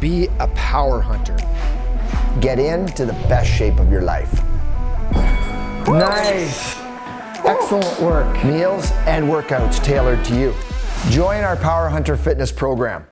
Be a power hunter. Get into the best shape of your life. Nice. Excellent work. Meals and workouts tailored to you. Join our Power Hunter Fitness program.